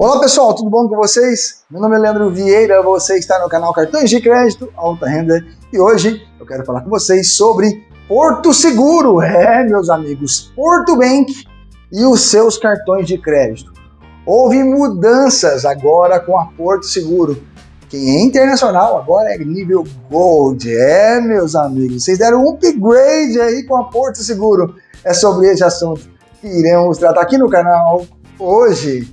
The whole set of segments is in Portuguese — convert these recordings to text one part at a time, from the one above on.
Olá pessoal, tudo bom com vocês? Meu nome é Leandro Vieira, você está no canal Cartões de Crédito Alta Renda e hoje eu quero falar com vocês sobre Porto Seguro. É, meus amigos, Porto Bank e os seus cartões de crédito. Houve mudanças agora com a Porto Seguro. Quem é internacional agora é nível Gold. É, meus amigos, vocês deram um upgrade aí com a Porto Seguro. É sobre esse assunto que iremos tratar aqui no canal hoje.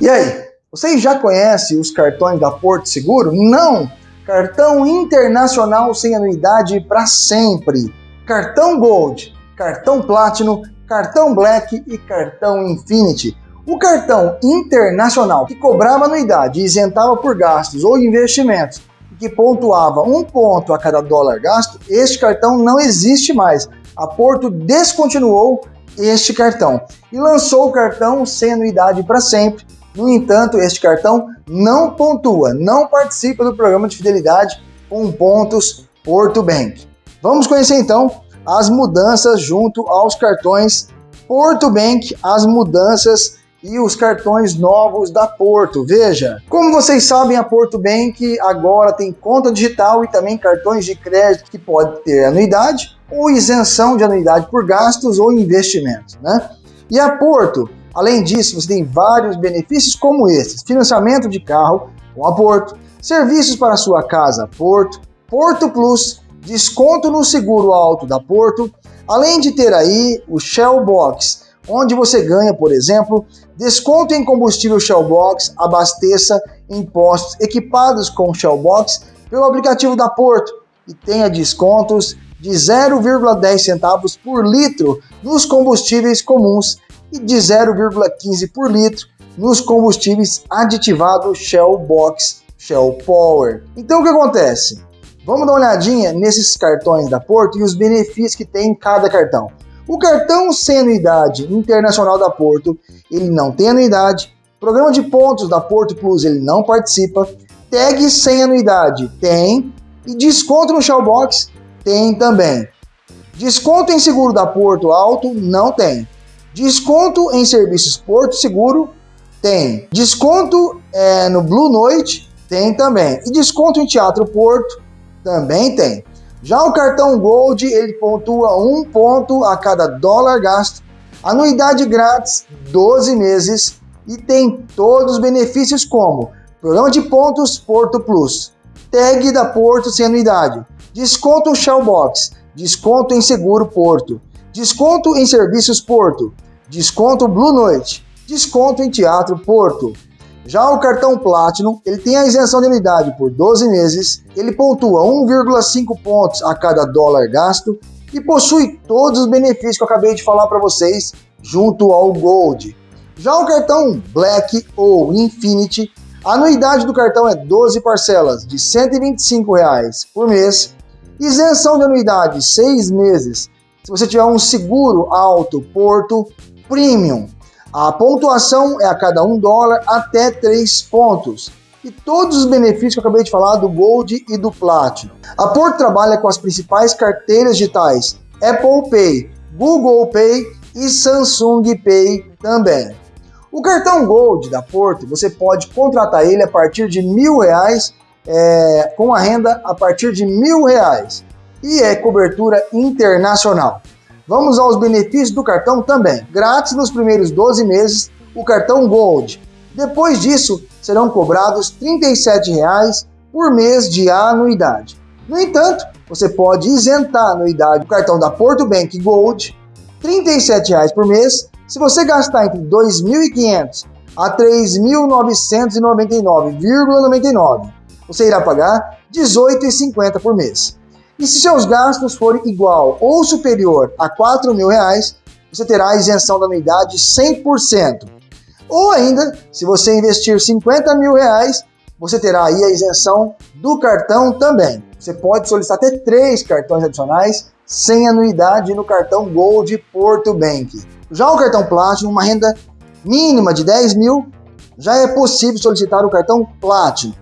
E aí, vocês já conhecem os cartões da Porto Seguro? Não! Cartão internacional sem anuidade para sempre. Cartão Gold, cartão Platinum, cartão Black e cartão Infinity. O cartão internacional que cobrava anuidade e isentava por gastos ou investimentos que pontuava um ponto a cada dólar gasto, este cartão não existe mais. A Porto descontinuou este cartão e lançou o cartão sem anuidade para sempre, no entanto, este cartão não pontua, não participa do programa de fidelidade com pontos Porto Bank. Vamos conhecer então as mudanças junto aos cartões Porto Bank, as mudanças e os cartões novos da Porto. Veja, como vocês sabem, a Porto Bank agora tem conta digital e também cartões de crédito que pode ter anuidade ou isenção de anuidade por gastos ou investimentos, né? E a Porto Além disso, você tem vários benefícios como esses: financiamento de carro com a Porto, serviços para sua casa Porto, Porto Plus, desconto no seguro alto da Porto, além de ter aí o Shell Box, onde você ganha, por exemplo, desconto em combustível Shell Box, abasteça em postos equipados com Shell Box pelo aplicativo da Porto e tenha descontos de 0,10 centavos por litro nos combustíveis comuns e de 0,15 por litro nos combustíveis aditivados Shell Box Shell Power. Então o que acontece? Vamos dar uma olhadinha nesses cartões da Porto e os benefícios que tem em cada cartão. O cartão sem anuidade internacional da Porto, ele não tem anuidade. Programa de pontos da Porto Plus, ele não participa. Tag sem anuidade, tem. E desconto no Shellbox, tem também. Desconto em seguro da Porto Alto, não tem. Desconto em serviços Porto Seguro tem. Desconto é, no Blue Noite tem também. E desconto em Teatro Porto também tem. Já o cartão Gold, ele pontua um ponto a cada dólar gasto, anuidade grátis, 12 meses e tem todos os benefícios como programa de pontos Porto Plus, tag da Porto sem anuidade, desconto Shellbox, desconto em seguro Porto, desconto em serviços Porto, desconto Blue Noite, desconto em Teatro Porto. Já o cartão Platinum, ele tem a isenção de anuidade por 12 meses, ele pontua 1,5 pontos a cada dólar gasto e possui todos os benefícios que eu acabei de falar para vocês junto ao Gold. Já o cartão Black ou Infinity, a anuidade do cartão é 12 parcelas de 125 reais por mês, isenção de anuidade 6 meses se você tiver um seguro alto Porto Premium. A pontuação é a cada um dólar até 3 pontos. E todos os benefícios que eu acabei de falar do Gold e do Platinum. A Porto trabalha com as principais carteiras digitais Apple Pay, Google Pay e Samsung Pay também. O cartão Gold da Porto, você pode contratar ele a partir de mil reais, é, com a renda a partir de mil reais. E é cobertura internacional. Vamos aos benefícios do cartão também. Grátis nos primeiros 12 meses o cartão Gold. Depois disso, serão cobrados R$ 37,00 por mês de anuidade. No entanto, você pode isentar a anuidade do cartão da Porto Bank Gold, R$ 37,00 por mês, se você gastar entre R$ 2.500 a R$ 3.999,99. Você irá pagar R$ 18,50 por mês. E se seus gastos forem igual ou superior a 4 mil reais, você terá a isenção da anuidade 100%. Ou ainda, se você investir 50 mil reais, você terá aí a isenção do cartão também. Você pode solicitar até três cartões adicionais sem anuidade no cartão Gold Porto Bank. Já o cartão Platinum, uma renda mínima de 10 mil, já é possível solicitar o cartão Platinum.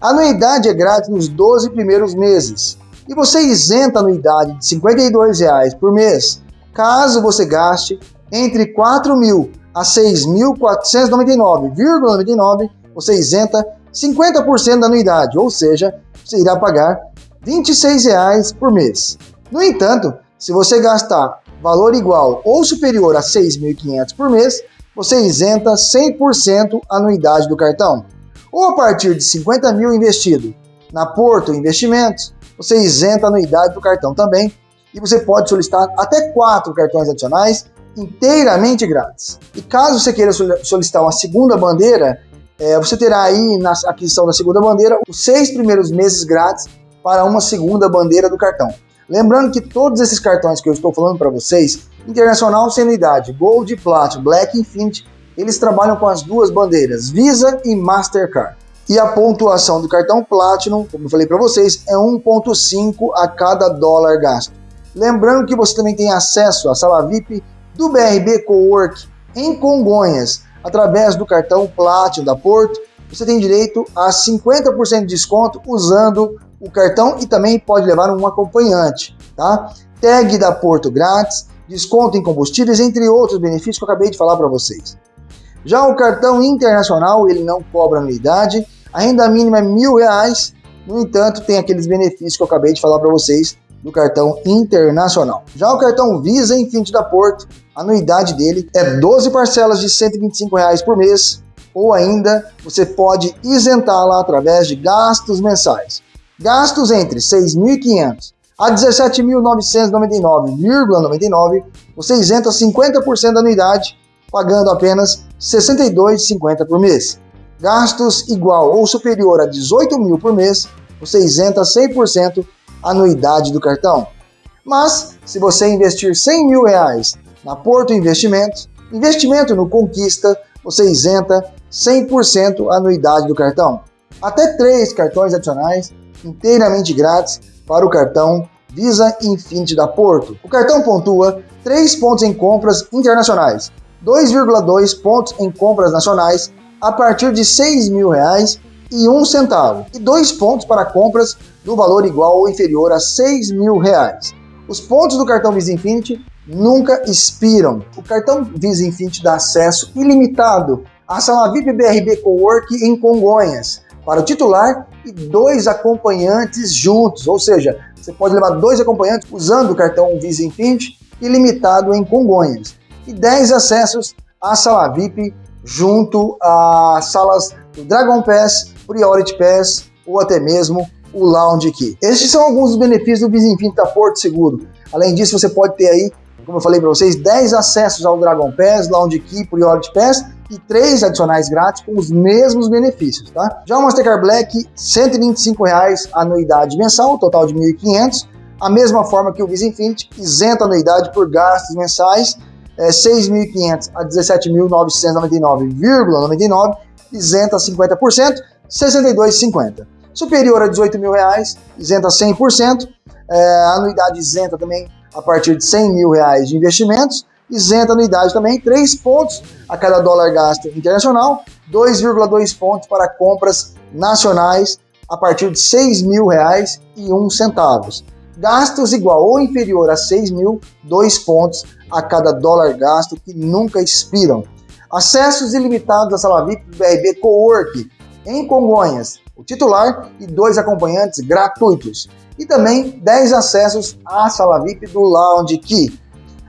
A anuidade é grátis nos 12 primeiros meses e você isenta a anuidade de R$ 52,00 por mês, caso você gaste entre 4 mil a 6.499,99, você isenta 50% da anuidade, ou seja, você irá pagar R$ 26,00 por mês. No entanto, se você gastar valor igual ou superior a 6.500 por mês, você isenta 100% a anuidade do cartão. Ou a partir de 50 mil investido na Porto Investimentos, você isenta a anuidade do cartão também e você pode solicitar até quatro cartões adicionais inteiramente grátis. E caso você queira solicitar uma segunda bandeira, é, você terá aí na aquisição da segunda bandeira os seis primeiros meses grátis para uma segunda bandeira do cartão. Lembrando que todos esses cartões que eu estou falando para vocês, Internacional sem anuidade, Gold, Platinum, Black Infinity, eles trabalham com as duas bandeiras, Visa e Mastercard. E a pontuação do cartão Platinum, como eu falei para vocês, é 1.5 a cada dólar gasto. Lembrando que você também tem acesso à sala VIP do BRB Cowork em Congonhas, através do cartão Platinum da Porto, você tem direito a 50% de desconto usando o cartão e também pode levar um acompanhante, tá? Tag da Porto grátis, desconto em combustíveis, entre outros benefícios que eu acabei de falar para vocês. Já o cartão internacional, ele não cobra anuidade, a renda mínima é mil reais, no entanto, tem aqueles benefícios que eu acabei de falar para vocês do cartão internacional. Já o cartão Visa Infinity da Porto, a anuidade dele é 12 parcelas de 125 reais por mês, ou ainda você pode isentá-la através de gastos mensais. Gastos entre 6.500 a 17.999,99, você isenta 50% da anuidade, pagando apenas R$ 62,50 por mês. Gastos igual ou superior a 18 mil por mês, você isenta 100% a anuidade do cartão. Mas, se você investir 100 mil reais na Porto Investimentos, investimento no Conquista, você isenta 100% a anuidade do cartão. Até três cartões adicionais inteiramente grátis para o cartão Visa Infinity da Porto. O cartão pontua 3 pontos em compras internacionais, 2,2 pontos em compras nacionais a partir de 6 mil reais e um centavo, e 2 pontos para compras do valor igual ou inferior a 6 mil reais. Os pontos do cartão Visa Infinity nunca expiram. O cartão Visa Infinity dá acesso ilimitado à sala VIP BRB Cowork em Congonhas, para o titular e dois acompanhantes juntos, ou seja, você pode levar dois acompanhantes usando o cartão Visa Infinity ilimitado em Congonhas e 10 acessos à sala VIP junto às salas do Dragon Pass, Priority Pass ou até mesmo o Lounge Key. Estes são alguns dos benefícios do da Porto Seguro. Além disso, você pode ter aí, como eu falei para vocês, 10 acessos ao Dragon Pass, Lounge Key, Priority Pass e três adicionais grátis com os mesmos benefícios, tá? Já o Mastercard Black, 125 reais anuidade mensal, total de 1.500, a mesma forma que o Visa Infinity, isenta anuidade por gastos mensais, é, 6.500 a 17.999,99, isenta 50%, 62,50. Superior a 18 mil reais, isenta 100%, é, anuidade isenta também a partir de 100 mil reais de investimentos, isenta anuidade também, 3 pontos a cada dólar gasto internacional, 2,2 pontos para compras nacionais a partir de 6 mil reais e 1 centavos. Gastos igual ou inferior a 6 mil, 2 pontos a cada dólar gasto que nunca expiram. Acessos ilimitados à sala VIP do BRB Cowork em Congonhas, o titular e dois acompanhantes gratuitos. E também 10 acessos à sala VIP do Lounge Key.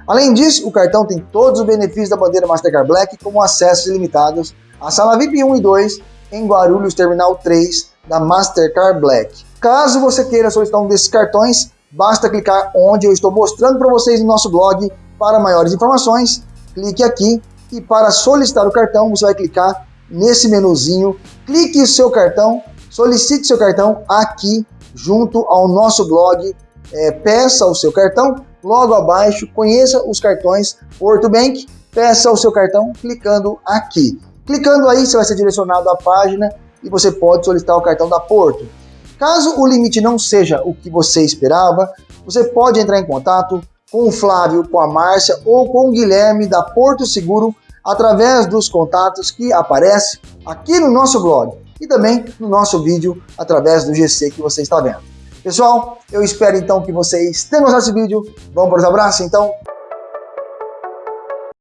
Além disso, o cartão tem todos os benefícios da bandeira Mastercard Black, como acessos ilimitados à sala VIP 1 e 2 em Guarulhos Terminal 3 da Mastercard Black. Caso você queira solicitar um desses cartões, basta clicar onde eu estou mostrando para vocês no nosso blog. Para maiores informações, clique aqui e para solicitar o cartão, você vai clicar nesse menuzinho, clique o seu cartão, solicite seu cartão aqui junto ao nosso blog, é, peça o seu cartão logo abaixo, conheça os cartões Porto Bank, peça o seu cartão clicando aqui. Clicando aí, você vai ser direcionado à página e você pode solicitar o cartão da Porto. Caso o limite não seja o que você esperava, você pode entrar em contato com o Flávio, com a Márcia ou com o Guilherme da Porto Seguro através dos contatos que aparecem aqui no nosso blog e também no nosso vídeo através do GC que você está vendo. Pessoal, eu espero então que vocês tenham gostado desse vídeo. Vamos para os abraços então?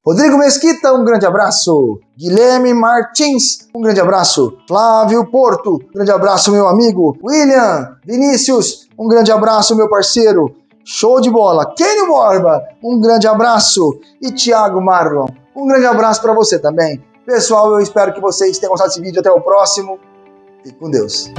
Rodrigo Mesquita, um grande abraço. Guilherme Martins, um grande abraço. Flávio Porto, um grande abraço, meu amigo. William Vinícius, um grande abraço, meu parceiro. Show de bola. Kenny Borba, um grande abraço. E Thiago Marlon, um grande abraço para você também. Pessoal, eu espero que vocês tenham gostado desse vídeo. Até o próximo. Fique com Deus.